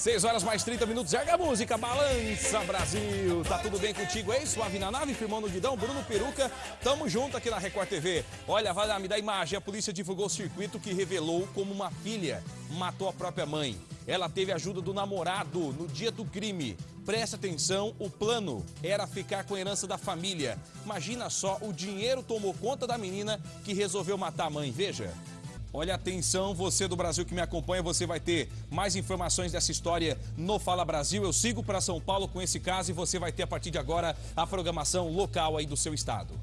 6 horas mais 30 minutos. Erga a música, balança Brasil. Tá tudo bem contigo aí? Suave na nave, firmando o guidão, Bruno Peruca. Tamo junto aqui na Record TV. Olha, vai lá, me dá imagem. A polícia divulgou o circuito que revelou como uma filha matou a própria mãe. Ela teve ajuda do namorado no dia do crime. Presta atenção, o plano era ficar com a herança da família. Imagina só, o dinheiro tomou conta da menina que resolveu matar a mãe. Veja. Olha, atenção, você do Brasil que me acompanha, você vai ter mais informações dessa história no Fala Brasil. Eu sigo para São Paulo com esse caso e você vai ter a partir de agora a programação local aí do seu estado.